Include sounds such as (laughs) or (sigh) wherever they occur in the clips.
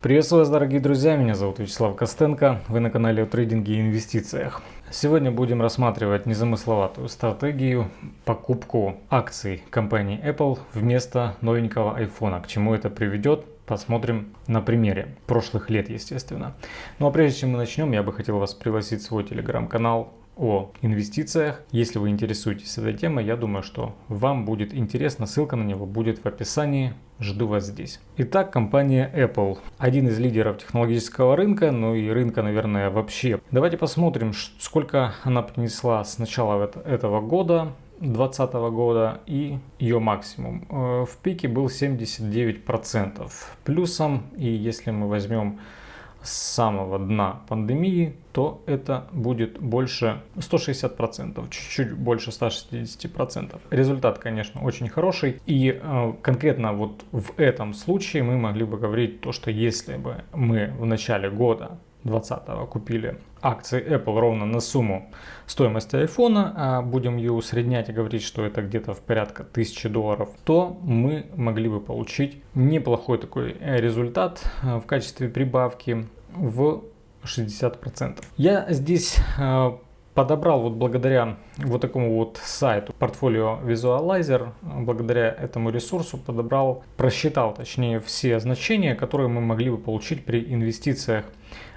Приветствую вас, дорогие друзья, меня зовут Вячеслав Костенко, вы на канале о трейдинге и инвестициях. Сегодня будем рассматривать незамысловатую стратегию покупку акций компании Apple вместо новенького iPhone. К чему это приведет, посмотрим на примере прошлых лет, естественно. Ну а прежде чем мы начнем, я бы хотел вас пригласить в свой телеграм-канал о инвестициях. Если вы интересуетесь этой темой, я думаю, что вам будет интересно. Ссылка на него будет в описании. Жду вас здесь. Итак, компания Apple. Один из лидеров технологического рынка, ну и рынка, наверное, вообще. Давайте посмотрим, сколько она принесла с начала этого года. 2020 года и ее максимум. Э, в пике был 79% плюсом. И если мы возьмем с самого дна пандемии, то это будет больше 160%, чуть-чуть больше 160%. Результат, конечно, очень хороший. И э, конкретно вот в этом случае мы могли бы говорить то, что если бы мы в начале года 2020 купили акции Apple ровно на сумму стоимости iPhone, а будем ее усреднять и говорить, что это где-то в порядка 1000 долларов, то мы могли бы получить неплохой такой результат э, в качестве прибавки в 60%. Я здесь э, подобрал вот благодаря вот такому вот сайту Portfolio Visualizer, благодаря этому ресурсу подобрал, просчитал точнее все значения, которые мы могли бы получить при инвестициях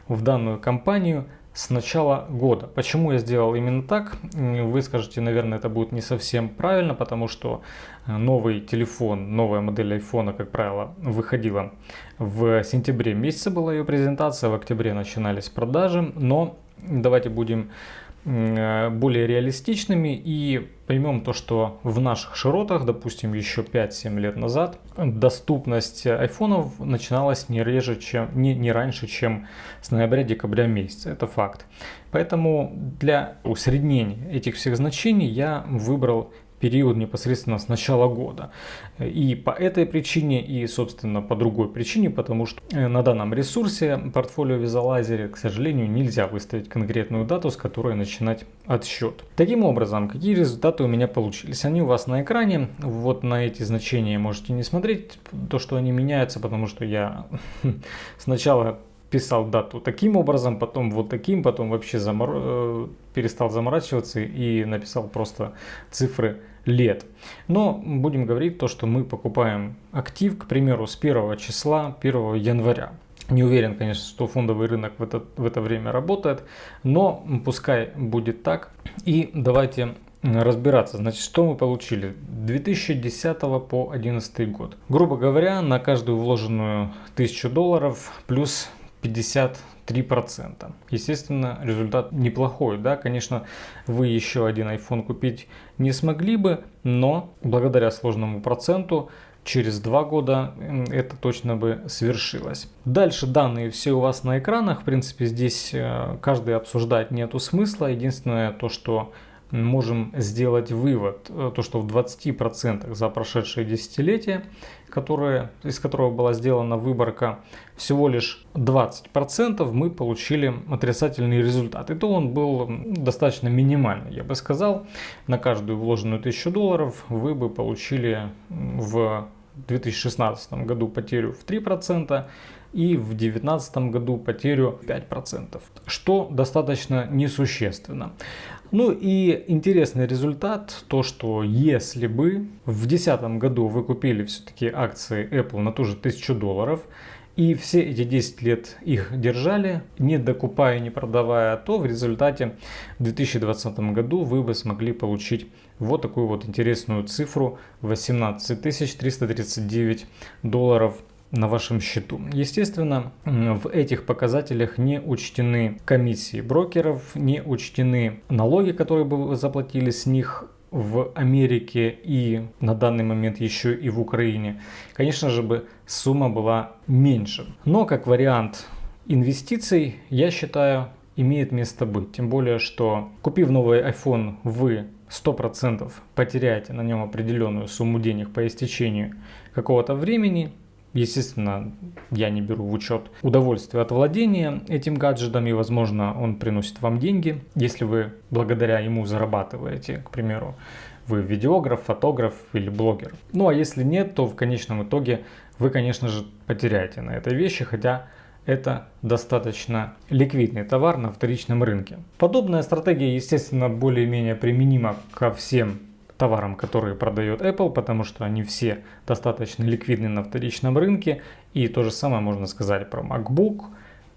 в данную компанию с начала года. Почему я сделал именно так? Вы скажете, наверное, это будет не совсем правильно, потому что э, новый телефон, новая модель iPhone, как правило, выходила в сентябре месяце была ее презентация, в октябре начинались продажи, но давайте будем более реалистичными и поймем то, что в наших широтах, допустим, еще 5-7 лет назад, доступность айфонов начиналась не, реже, чем, не, не раньше, чем с ноября-декабря месяца. Это факт. Поэтому для усреднения этих всех значений я выбрал период непосредственно с начала года. И по этой причине, и собственно по другой причине, потому что э, на данном ресурсе портфолио Visualizer, к сожалению, нельзя выставить конкретную дату, с которой начинать отсчет. Таким образом, какие результаты у меня получились? Они у вас на экране, вот на эти значения можете не смотреть, то что они меняются, потому что я (laughs) сначала писал дату таким образом, потом вот таким, потом вообще замор... Э, перестал заморачиваться и написал просто цифры лет. Но будем говорить то, что мы покупаем актив, к примеру, с 1 числа 1 января. Не уверен, конечно, что фондовый рынок в это, в это время работает, но пускай будет так. И давайте разбираться. Значит, что мы получили? 2010 по 2011 год. Грубо говоря, на каждую вложенную 1000 долларов плюс 50 3%. Естественно, результат неплохой, да, конечно, вы еще один iPhone купить не смогли бы, но благодаря сложному проценту через два года это точно бы свершилось. Дальше данные все у вас на экранах, в принципе, здесь э, каждый обсуждать нету смысла, единственное то, что можем сделать вывод, э, то что в 20% за прошедшее десятилетие, которое, из которого была сделана выборка, всего лишь 20% мы получили отрицательный результат. И то он был достаточно минимальный, я бы сказал. На каждую вложенную 1000 долларов вы бы получили в 2016 году потерю в 3%, и в 2019 году потерю 5%, что достаточно несущественно. Ну и интересный результат, то что если бы в 2010 году вы купили все-таки акции Apple на ту же 1000 долларов, и все эти 10 лет их держали, не докупая, не продавая, то в результате в 2020 году вы бы смогли получить вот такую вот интересную цифру 18 339 долларов на вашем счету. Естественно, в этих показателях не учтены комиссии брокеров, не учтены налоги, которые бы вы заплатили с них в Америке и на данный момент еще и в Украине, конечно же бы сумма была меньше. Но как вариант инвестиций, я считаю, имеет место быть. Тем более, что купив новый iPhone, вы 100% потеряете на нем определенную сумму денег по истечению какого-то времени, Естественно, я не беру в учет удовольствие от владения этим гаджетом, и, возможно, он приносит вам деньги, если вы благодаря ему зарабатываете, к примеру, вы видеограф, фотограф или блогер. Ну а если нет, то в конечном итоге вы, конечно же, потеряете на этой вещи, хотя это достаточно ликвидный товар на вторичном рынке. Подобная стратегия, естественно, более-менее применима ко всем товарам, которые продает Apple, потому что они все достаточно ликвидны на вторичном рынке. И то же самое можно сказать про MacBook,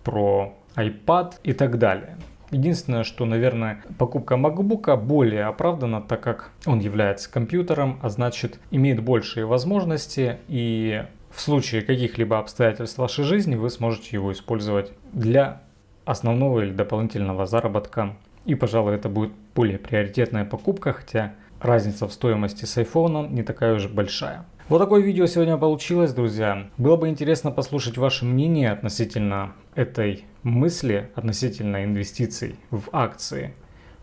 про iPad и так далее. Единственное, что, наверное, покупка MacBook более оправдана, так как он является компьютером, а значит имеет большие возможности и в случае каких-либо обстоятельств вашей жизни вы сможете его использовать для основного или дополнительного заработка. И, пожалуй, это будет более приоритетная покупка, хотя разница в стоимости с iPhone не такая уж большая. Вот такое видео сегодня получилось, друзья. Было бы интересно послушать ваше мнение относительно этой мысли, относительно инвестиций в акции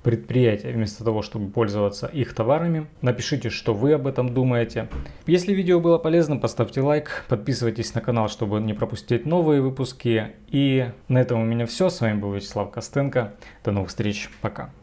предприятия, вместо того, чтобы пользоваться их товарами. Напишите, что вы об этом думаете. Если видео было полезно, поставьте лайк, подписывайтесь на канал, чтобы не пропустить новые выпуски. И на этом у меня все. С вами был Вячеслав Костенко. До новых встреч. Пока.